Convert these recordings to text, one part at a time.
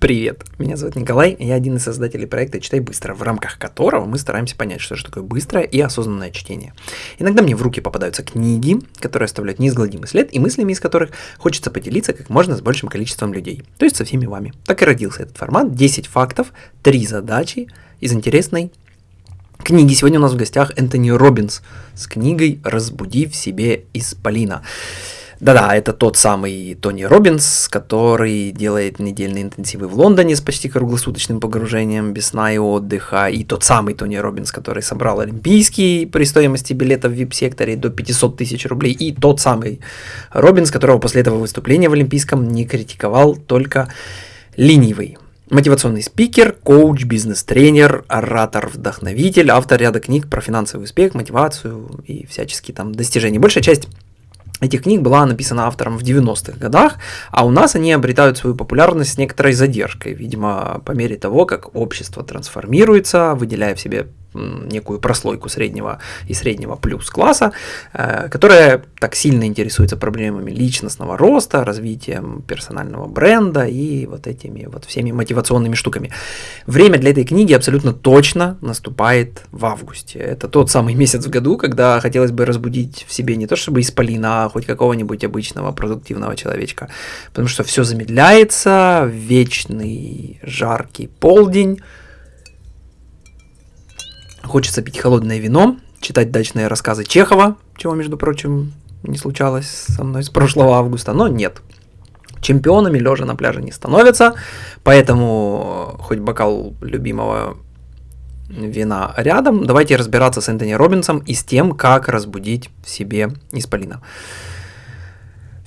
Привет, меня зовут Николай, я один из создателей проекта «Читай быстро», в рамках которого мы стараемся понять, что же такое быстрое и осознанное чтение. Иногда мне в руки попадаются книги, которые оставляют неизгладимый след, и мыслями из которых хочется поделиться как можно с большим количеством людей, то есть со всеми вами. Так и родился этот формат, 10 фактов, 3 задачи из интересной книги. Сегодня у нас в гостях Энтони Робинс с книгой «Разбуди в себе исполина». Да-да, это тот самый Тони Робинс, который делает недельные интенсивы в Лондоне с почти круглосуточным погружением без сна и отдыха, и тот самый Тони Робинс, который собрал Олимпийский при стоимости билета в VIP-секторе до 500 тысяч рублей, и тот самый Робинс, которого после этого выступления в Олимпийском не критиковал только ленивый. Мотивационный спикер, коуч, бизнес-тренер, оратор-вдохновитель, автор ряда книг про финансовый успех, мотивацию и всяческие там достижения. Большая часть этих книг была написана автором в 90-х годах, а у нас они обретают свою популярность с некоторой задержкой, видимо, по мере того, как общество трансформируется, выделяя в себе некую прослойку среднего и среднего плюс класса, э, которая так сильно интересуется проблемами личностного роста, развитием персонального бренда и вот этими вот всеми мотивационными штуками. Время для этой книги абсолютно точно наступает в августе. Это тот самый месяц в году, когда хотелось бы разбудить в себе не то чтобы исполина, а хоть какого-нибудь обычного продуктивного человечка, потому что все замедляется, вечный жаркий полдень, Хочется пить холодное вино, читать дачные рассказы Чехова, чего, между прочим, не случалось со мной с прошлого августа, но нет. Чемпионами лежа на пляже не становятся, поэтому хоть бокал любимого вина рядом, давайте разбираться с Энтони Робинсом и с тем, как разбудить в себе исполина.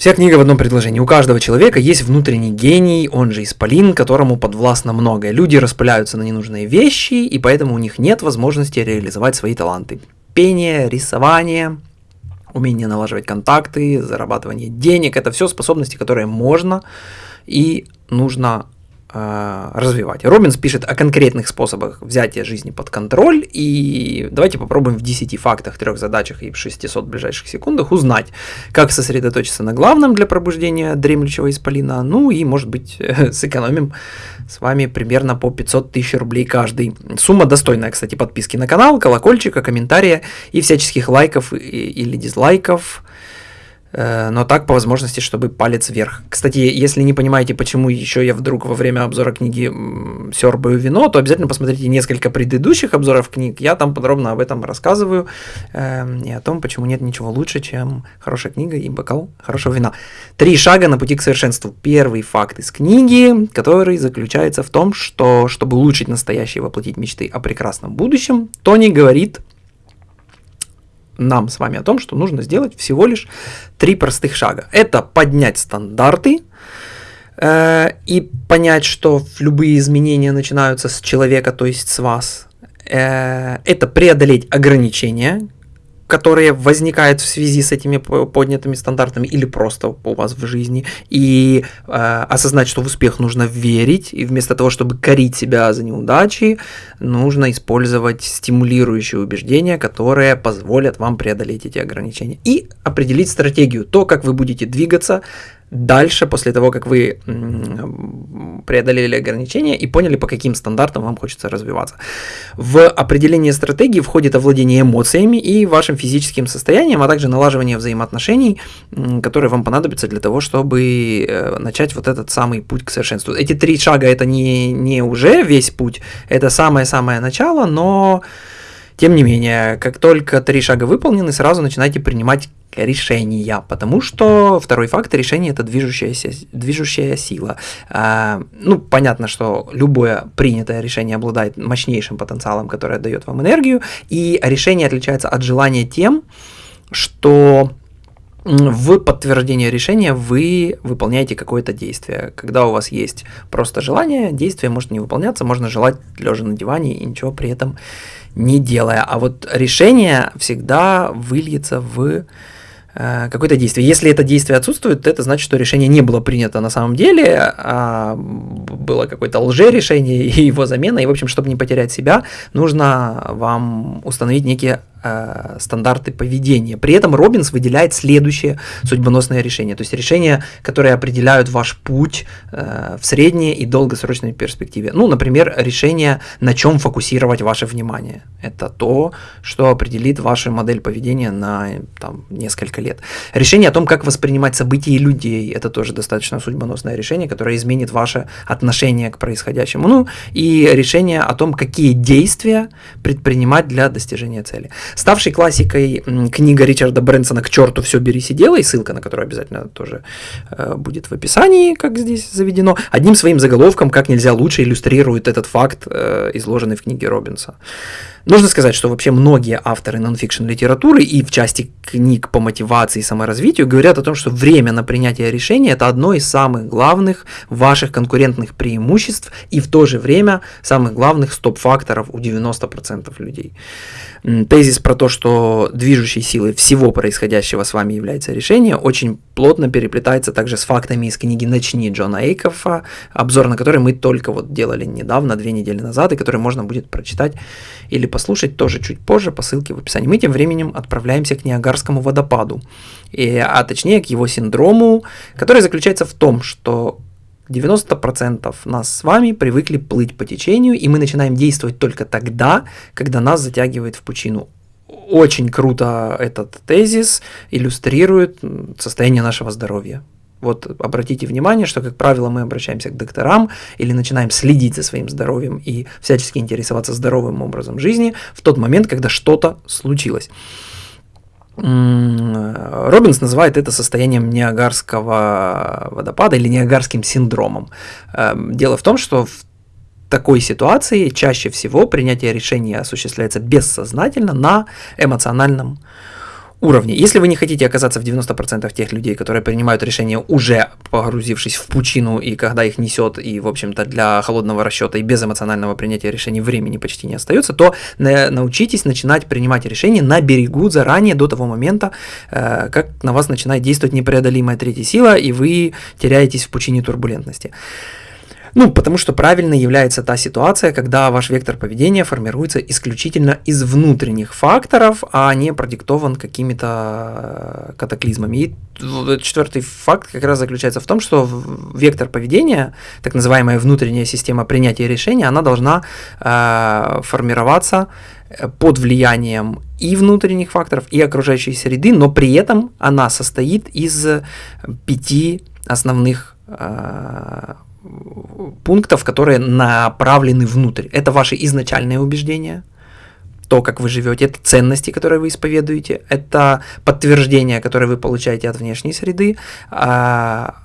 Вся книга в одном предложении. У каждого человека есть внутренний гений, он же исполин, которому подвластно многое. Люди распыляются на ненужные вещи, и поэтому у них нет возможности реализовать свои таланты. Пение, рисование, умение налаживать контакты, зарабатывание денег – это все способности, которые можно и нужно развивать. Робинс пишет о конкретных способах взятия жизни под контроль, и давайте попробуем в 10 фактах, трех задачах и в 600 ближайших секундах узнать, как сосредоточиться на главном для пробуждения дремлющего исполина, ну и, может быть, сэкономим с вами примерно по 500 тысяч рублей каждый. Сумма достойная, кстати, подписки на канал, колокольчика, комментария и всяческих лайков или дизлайков. Э, но так по возможности, чтобы палец вверх. Кстати, если не понимаете, почему еще я вдруг во время обзора книги сербаю вино, то обязательно посмотрите несколько предыдущих обзоров книг, я там подробно об этом рассказываю э, и о том, почему нет ничего лучше, чем хорошая книга и бокал хорошего вина. Три шага на пути к совершенству. Первый факт из книги, который заключается в том, что чтобы улучшить настоящее и воплотить мечты о прекрасном будущем, Тони говорит нам с вами о том, что нужно сделать всего лишь три простых шага. Это поднять стандарты э, и понять, что любые изменения начинаются с человека, то есть с вас. Э, это преодолеть ограничения, которые возникают в связи с этими поднятыми стандартами или просто у вас в жизни, и э, осознать, что в успех нужно верить, и вместо того, чтобы корить себя за неудачи, нужно использовать стимулирующие убеждения, которые позволят вам преодолеть эти ограничения, и определить стратегию, то, как вы будете двигаться дальше, после того, как вы преодолели ограничения и поняли, по каким стандартам вам хочется развиваться. В определение стратегии входит овладение эмоциями и вашим физическим состоянием, а также налаживание взаимоотношений, которые вам понадобятся для того, чтобы э, начать вот этот самый путь к совершенству. Эти три шага это не, не уже весь путь, это самое-самое начало, но тем не менее, как только три шага выполнены, сразу начинайте принимать решения, потому что второй фактор решения это движущаяся, движущая сила. А, ну, понятно, что любое принятое решение обладает мощнейшим потенциалом, который дает вам энергию, и решение отличается от желания тем, что в подтверждение решения вы выполняете какое-то действие. Когда у вас есть просто желание, действие может не выполняться, можно желать лежа на диване и ничего при этом не делая. А вот решение всегда выльется в Э, какое-то действие. Если это действие отсутствует, то это значит, что решение не было принято на самом деле, а было какое-то лже-решение и его замена. И, в общем, чтобы не потерять себя, нужно вам установить некие э, стандарты поведения. При этом Робинс выделяет следующее судьбоносное решение, то есть решения, которые определяют ваш путь э, в средней и долгосрочной перспективе. Ну, например, решение, на чем фокусировать ваше внимание. Это то, что определит вашу модель поведения на там, несколько лет. Решение о том, как воспринимать события и людей, это тоже достаточно судьбоносное решение, которое изменит ваше отношение к происходящему. Ну, и решение о том, какие действия предпринимать для достижения цели. Ставший классикой книга Ричарда Брэнсона «К черту все бери, сидела», и ссылка на которую обязательно тоже э, будет в описании, как здесь заведено, одним своим заголовком как нельзя лучше иллюстрирует этот факт, э, изложенный в книге Робинса. Нужно сказать, что вообще многие авторы нонфикшн литературы и в части книг по мотивации и саморазвитию говорят о том, что время на принятие решения – это одно из самых главных ваших конкурентных преимуществ и в то же время самых главных стоп-факторов у 90% людей. Тезис про то, что движущей силой всего происходящего с вами является решение, очень плотно переплетается также с фактами из книги «Начни» Джона Эйкофа, обзор на который мы только вот делали недавно, две недели назад, и который можно будет прочитать или послушать тоже чуть позже по ссылке в описании. Мы тем временем отправляемся к Ниагарскому водопаду, и, а точнее к его синдрому, который заключается в том, что 90% нас с вами привыкли плыть по течению, и мы начинаем действовать только тогда, когда нас затягивает в пучину. Очень круто этот тезис иллюстрирует состояние нашего здоровья. Вот обратите внимание, что, как правило, мы обращаемся к докторам или начинаем следить за своим здоровьем и всячески интересоваться здоровым образом жизни в тот момент, когда что-то случилось. Робинс называет это состоянием Ниагарского водопада или Ниагарским синдромом. Эм, дело в том, что в такой ситуации чаще всего принятие решения осуществляется бессознательно на эмоциональном уровне. Если вы не хотите оказаться в 90% тех людей, которые принимают решения уже погрузившись в пучину, и когда их несет, и, в общем-то, для холодного расчета и без эмоционального принятия решений времени почти не остается, то научитесь начинать принимать решения на берегу заранее, до того момента, э, как на вас начинает действовать непреодолимая третья сила, и вы теряетесь в пучине турбулентности. Ну, потому что правильно является та ситуация, когда ваш вектор поведения формируется исключительно из внутренних факторов, а не продиктован какими-то э, катаклизмами. И четвертый факт как раз заключается в том, что вектор поведения, так называемая внутренняя система принятия решения, она должна э, формироваться э, под влиянием и внутренних факторов, и окружающей среды, но при этом она состоит из пяти основных э, пунктов, которые направлены внутрь. Это ваши изначальные убеждения, то, как вы живете, это ценности, которые вы исповедуете, это подтверждение, которое вы получаете от внешней среды, а,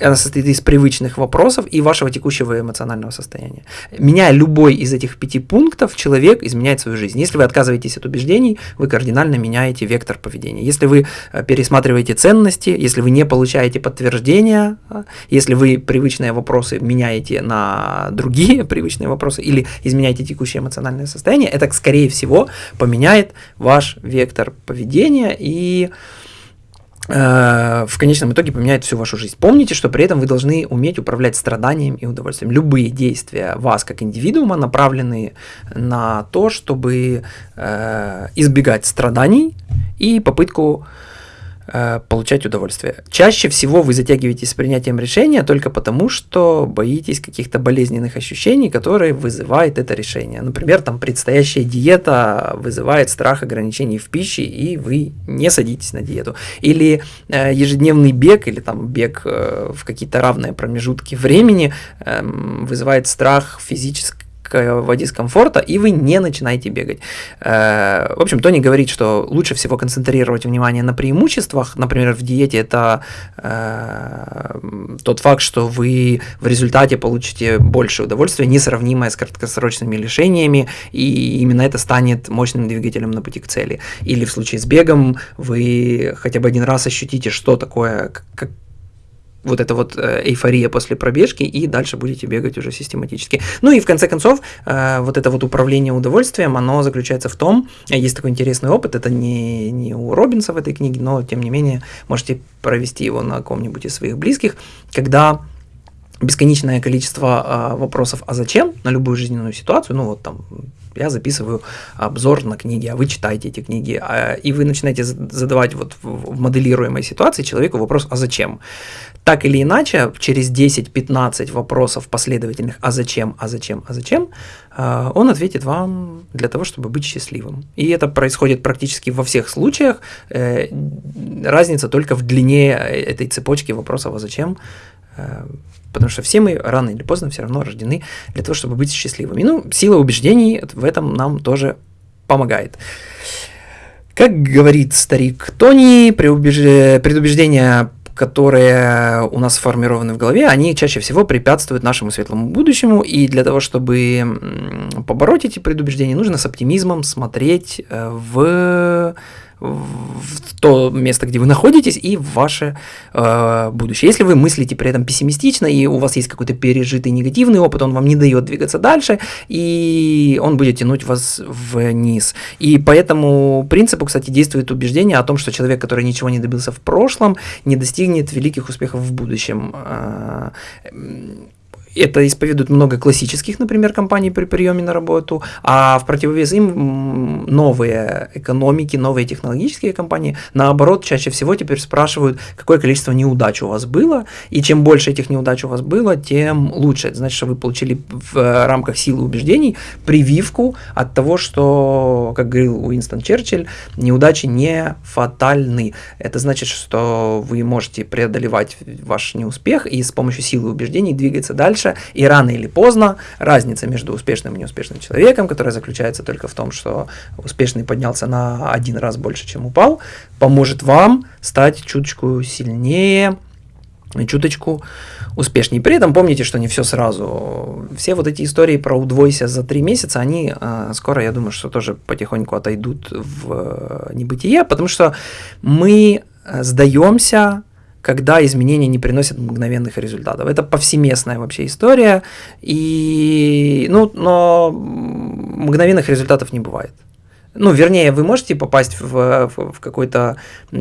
она состоит из привычных вопросов и вашего текущего эмоционального состояния. Меняя любой из этих пяти пунктов, человек изменяет свою жизнь. Если вы отказываетесь от убеждений, вы кардинально меняете вектор поведения. Если вы э, пересматриваете ценности, если вы не получаете подтверждения, а, если вы привычные вопросы меняете на другие привычные вопросы или изменяете текущее эмоциональное состояние, это, скорее всего, поменяет ваш вектор поведения и Э, в конечном итоге поменяет всю вашу жизнь. Помните, что при этом вы должны уметь управлять страданием и удовольствием. Любые действия вас как индивидуума направлены на то, чтобы э, избегать страданий и попытку Э, получать удовольствие. Чаще всего вы затягиваетесь с принятием решения только потому, что боитесь каких-то болезненных ощущений, которые вызывает это решение. Например, там предстоящая диета вызывает страх ограничений в пище, и вы не садитесь на диету. Или э, ежедневный бег, или там бег э, в какие-то равные промежутки времени э, вызывает страх физического в дискомфорта, и вы не начинаете бегать. Э, в общем, Тони говорит, что лучше всего концентрировать внимание на преимуществах. Например, в диете это э, тот факт, что вы в результате получите больше удовольствия, несравнимое с краткосрочными лишениями, и именно это станет мощным двигателем на пути к цели. Или в случае с бегом вы хотя бы один раз ощутите, что такое, как, вот эта вот э, эйфория после пробежки, и дальше будете бегать уже систематически. Ну и в конце концов, э, вот это вот управление удовольствием, оно заключается в том, э, есть такой интересный опыт, это не, не у Робинса в этой книге, но тем не менее можете провести его на ком-нибудь из своих близких, когда бесконечное количество вопросов «а зачем?» на любую жизненную ситуацию, ну вот там я записываю обзор на книги, а вы читаете эти книги, а, и вы начинаете задавать вот в моделируемой ситуации человеку вопрос «а зачем?». Так или иначе, через 10-15 вопросов последовательных «а зачем?», «а зачем?», «а зачем?», а, он ответит вам для того, чтобы быть счастливым. И это происходит практически во всех случаях. Э, разница только в длине этой цепочки вопросов «а зачем?», э, Потому что все мы рано или поздно все равно рождены для того, чтобы быть счастливыми. Ну, сила убеждений в этом нам тоже помогает. Как говорит старик Тони, предубеждения которые у нас сформированы в голове, они чаще всего препятствуют нашему светлому будущему, и для того, чтобы побороть эти предубеждения, нужно с оптимизмом смотреть э, в в то место, где вы находитесь, и в ваше э, будущее. Если вы мыслите при этом пессимистично, и у вас есть какой-то пережитый негативный опыт, он вам не дает двигаться дальше, и он будет тянуть вас вниз. И по этому принципу, кстати, действует убеждение о том, что человек, который ничего не добился в прошлом, не достигнет великих успехов в будущем. Э, это исповедует много классических, например, компаний при приеме на работу, а в противовес им новые экономики, новые технологические компании, наоборот, чаще всего теперь спрашивают, какое количество неудач у вас было, и чем больше этих неудач у вас было, тем лучше. Это значит, что вы получили в рамках силы убеждений прививку от того, что, как говорил Уинстон Черчилль, неудачи не фатальны. Это значит, что вы можете преодолевать ваш неуспех и с помощью силы убеждений двигаться дальше, дальше, и рано или поздно разница между успешным и неуспешным человеком, которая заключается только в том, что успешный поднялся на один раз больше, чем упал, поможет вам стать чуточку сильнее, чуточку успешнее. При этом помните, что не все сразу. Все вот эти истории про удвойся за три месяца, они э, скоро, я думаю, что тоже потихоньку отойдут в э, небытие, потому что мы э, сдаемся когда изменения не приносят мгновенных результатов. Это повсеместная вообще история, и, ну, но мгновенных результатов не бывает. Ну, вернее, вы можете попасть в, в, в какой-то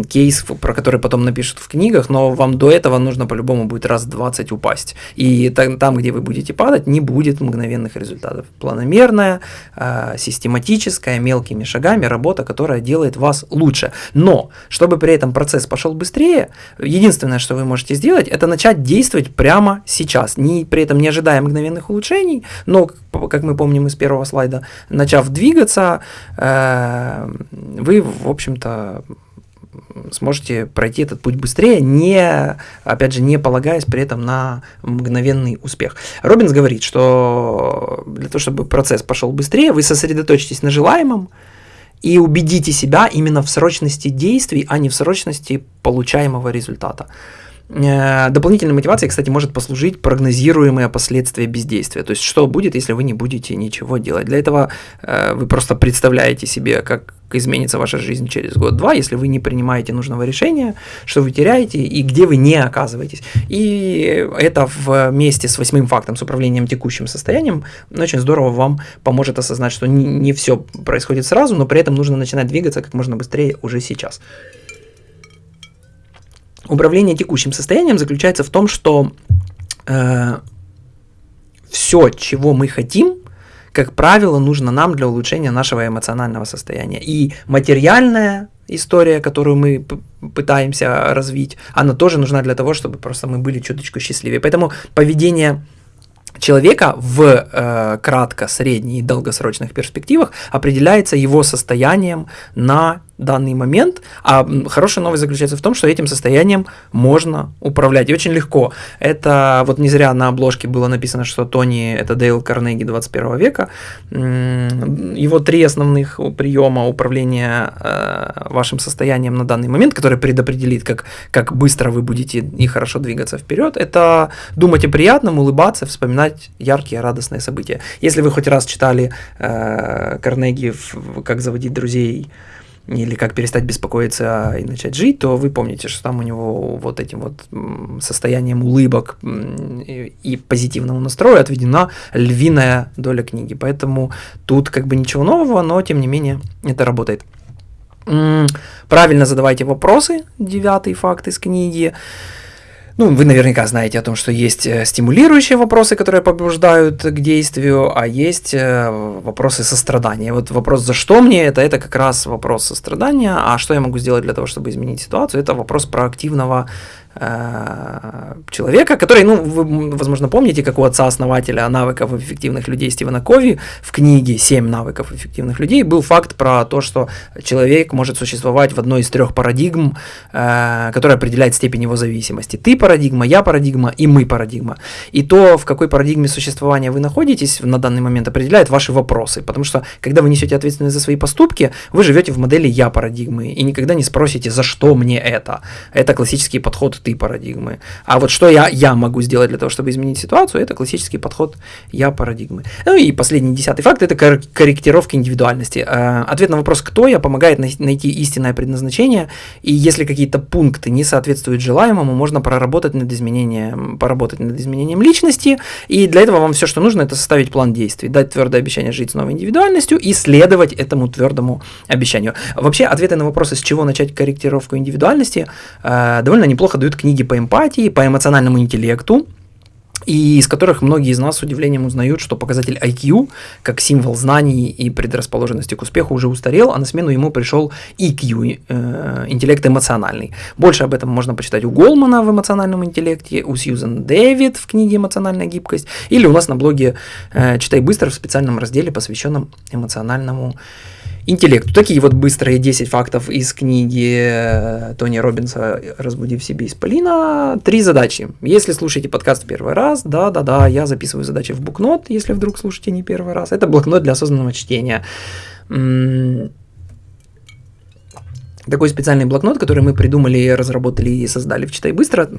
кейс, про который потом напишут в книгах, но вам до этого нужно по-любому будет раз 20 упасть. И там, там, где вы будете падать, не будет мгновенных результатов. Планомерная, э, систематическая, мелкими шагами работа, которая делает вас лучше. Но, чтобы при этом процесс пошел быстрее, единственное, что вы можете сделать, это начать действовать прямо сейчас, не, при этом не ожидая мгновенных улучшений, но, как мы помним из первого слайда, начав двигаться, э, вы, в общем-то, сможете пройти этот путь быстрее, не, опять же, не полагаясь при этом на мгновенный успех. Робинс говорит, что для того, чтобы процесс пошел быстрее, вы сосредоточитесь на желаемом и убедите себя именно в срочности действий, а не в срочности получаемого результата. Э, дополнительной мотивацией, кстати, может послужить прогнозируемые последствия бездействия. То есть, что будет, если вы не будете ничего делать. Для этого э, вы просто представляете себе, как изменится ваша жизнь через год-два, если вы не принимаете нужного решения, что вы теряете и где вы не оказываетесь. И это вместе с восьмым фактом, с управлением текущим состоянием, очень здорово вам поможет осознать, что не, не все происходит сразу, но при этом нужно начинать двигаться как можно быстрее уже сейчас. Управление текущим состоянием заключается в том, что э, все, чего мы хотим, как правило, нужно нам для улучшения нашего эмоционального состояния. И материальная история, которую мы пытаемся развить, она тоже нужна для того, чтобы просто мы были чуточку счастливее. Поэтому поведение человека в э, кратко, средней и долгосрочных перспективах определяется его состоянием на данный момент. А хорошая новость заключается в том, что этим состоянием можно управлять. И очень легко. Это вот не зря на обложке было написано, что Тони это Дейл Карнеги 21 века. Его три основных приема управления э, вашим состоянием на данный момент, который предопределит, как, как быстро вы будете и хорошо двигаться вперед, это думать о приятном, улыбаться, вспоминать яркие, радостные события. Если вы хоть раз читали э, Карнеги «Как заводить друзей», или как перестать беспокоиться и начать жить, то вы помните, что там у него вот этим вот состоянием улыбок и позитивному настрою отведена львиная доля книги. Поэтому тут как бы ничего нового, но тем не менее это работает. Правильно задавайте вопросы, девятый факт из книги. Ну, вы наверняка знаете о том, что есть э, стимулирующие вопросы, которые побуждают к действию, а есть э, вопросы сострадания. Вот вопрос «за что мне это?» – это как раз вопрос сострадания, а что я могу сделать для того, чтобы изменить ситуацию? Это вопрос проактивного человека, который, ну, вы, возможно, помните, как у отца-основателя навыков эффективных людей Стивена Кови в книге «Семь навыков эффективных людей» был факт про то, что человек может существовать в одной из трех парадигм, э, которая определяет степень его зависимости. Ты парадигма, я парадигма и мы парадигма. И то, в какой парадигме существования вы находитесь на данный момент, определяет ваши вопросы. Потому что, когда вы несете ответственность за свои поступки, вы живете в модели я парадигмы и никогда не спросите, за что мне это. Это классический подход ты парадигмы. А вот что я, я могу сделать для того, чтобы изменить ситуацию, это классический подход я парадигмы. Ну и последний десятый факт – это корректировка индивидуальности. Э, ответ на вопрос «кто я» помогает найти истинное предназначение, и если какие-то пункты не соответствуют желаемому, можно проработать над изменением, поработать над изменением личности, и для этого вам все, что нужно, это составить план действий, дать твердое обещание жить с новой индивидуальностью и следовать этому твердому обещанию. Вообще, ответы на вопросы, с чего начать корректировку индивидуальности, э, довольно неплохо дают книги по эмпатии, по эмоциональному интеллекту, и из которых многие из нас с удивлением узнают, что показатель IQ, как символ знаний и предрасположенности к успеху, уже устарел, а на смену ему пришел EQ, э, интеллект эмоциональный. Больше об этом можно почитать у Голмана в эмоциональном интеллекте, у Сьюзен Дэвид в книге «Эмоциональная гибкость», или у нас на блоге э, «Читай быстро» в специальном разделе, посвященном эмоциональному интеллекту интеллекту. Такие вот быстрые 10 фактов из книги э, Тони Робинса «Разбуди в себе исполина». Три задачи. Если слушаете подкаст первый раз, да-да-да, я записываю задачи в букнот, если вдруг слушаете не первый раз. Это блокнот для осознанного чтения. Такой специальный блокнот, который мы придумали, разработали и создали в «Читай быстро»,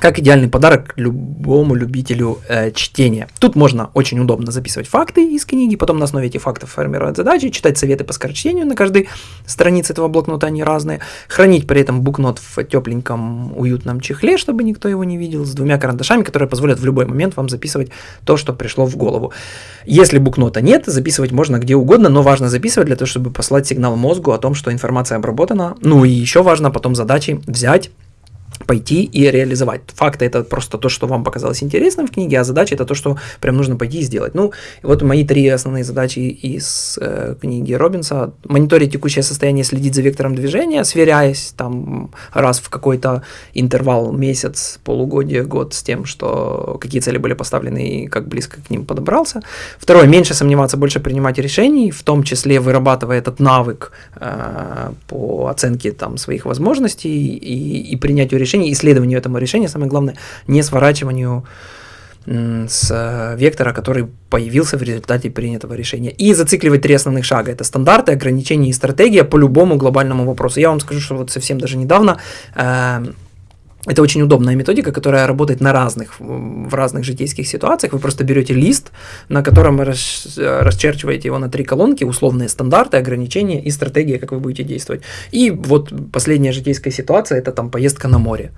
как идеальный подарок любому любителю э, чтения. Тут можно очень удобно записывать факты из книги, потом на основе этих фактов формировать задачи, читать советы по скорочтению на каждой странице этого блокнота, они разные, хранить при этом букнот в тепленьком уютном чехле, чтобы никто его не видел, с двумя карандашами, которые позволят в любой момент вам записывать то, что пришло в голову. Если букнота нет, записывать можно где угодно, но важно записывать для того, чтобы послать сигнал мозгу о том, что информация обработана. Ну и еще важно потом задачи взять пойти и реализовать. Факты это просто то, что вам показалось интересным в книге, а задача это то, что прям нужно пойти и сделать. Ну, вот мои три основные задачи из э, книги Робинса. Мониторить текущее состояние, следить за вектором движения, сверяясь там раз в какой-то интервал, месяц, полугодие, год с тем, что какие цели были поставлены и как близко к ним подобрался. Второе, меньше сомневаться, больше принимать решений, в том числе вырабатывая этот навык э, по оценке там своих возможностей и, и принятию решений решению, исследованию этому решения, самое главное, не сворачиванию с э, вектора, который появился в результате принятого решения. И зацикливать три основных шага. Это стандарты, ограничения и стратегия по любому глобальному вопросу. Я вам скажу, что вот совсем даже недавно э, это очень удобная методика, которая работает на разных, в разных житейских ситуациях. Вы просто берете лист, на котором расчерчиваете его на три колонки, условные стандарты, ограничения и стратегия, как вы будете действовать. И вот последняя житейская ситуация – это там поездка на море.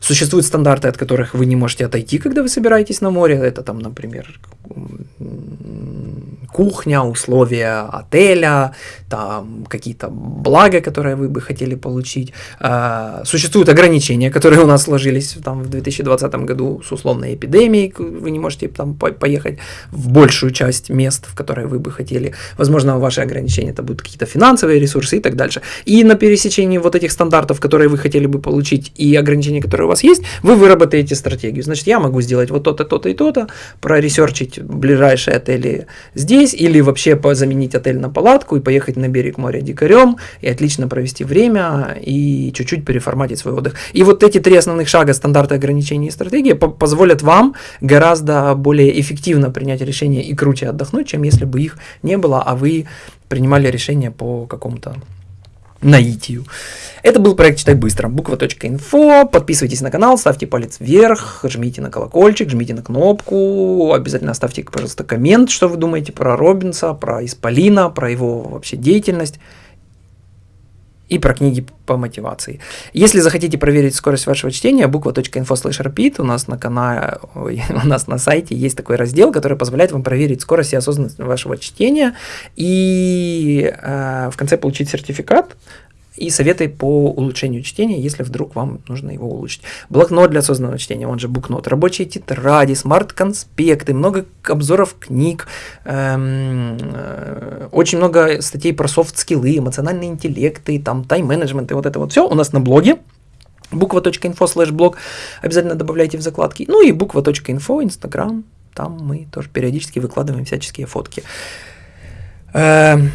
Существуют стандарты, от которых вы не можете отойти, когда вы собираетесь на море. Это там, например, кухня, условия отеля, там какие-то блага, которые вы бы хотели получить. А, существуют ограничения, которые у нас сложились там в 2020 году с условной эпидемией, вы не можете там поехать в большую часть мест, в которые вы бы хотели. Возможно, ваши ограничения это будут какие-то финансовые ресурсы и так дальше. И на пересечении вот этих стандартов, которые вы хотели бы получить, и ограничения, которые у вас есть, вы выработаете стратегию. Значит, я могу сделать вот то-то, то-то и то-то, проресерчить ближайшие отели здесь, или вообще заменить отель на палатку и поехать на берег моря дикарем, и отлично провести время, и чуть-чуть переформатить свой отдых. И вот эти три основных шага, стандарты, ограничения и стратегии, по позволят вам гораздо более эффективно принять решение и круче отдохнуть, чем если бы их не было, а вы принимали решение по какому-то наитию. Это был проект «Читай быстро». Буква.инфо. Подписывайтесь на канал, ставьте палец вверх, жмите на колокольчик, жмите на кнопку. Обязательно оставьте, пожалуйста, коммент, что вы думаете про Робинса, про Исполина, про его вообще деятельность и про книги по мотивации. Если захотите проверить скорость вашего чтения, буква.info slash repeat у нас на канале, у нас на сайте есть такой раздел, который позволяет вам проверить скорость и осознанность вашего чтения и э, в конце получить сертификат и советы по улучшению чтения, если вдруг вам нужно его улучшить. Блокнот для осознанного чтения, он же букнот, рабочие тетради, смарт-конспекты, много обзоров книг, эм, э, очень много статей про софт-скиллы, эмоциональные интеллекты, там тайм-менеджмент и вот это вот все у нас на блоге буква.инфо слэш блог обязательно добавляйте в закладки. Ну и буква.инфо, инстаграм, там мы тоже периодически выкладываем всяческие фотки. Эм,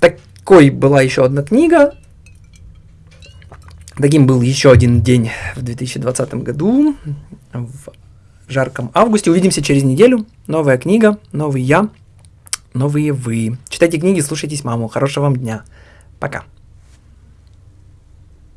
такой была еще одна книга. Таким был еще один день в 2020 году, в жарком августе. Увидимся через неделю. Новая книга, новый я, новые вы. Читайте книги, слушайтесь маму. Хорошего вам дня. Пока.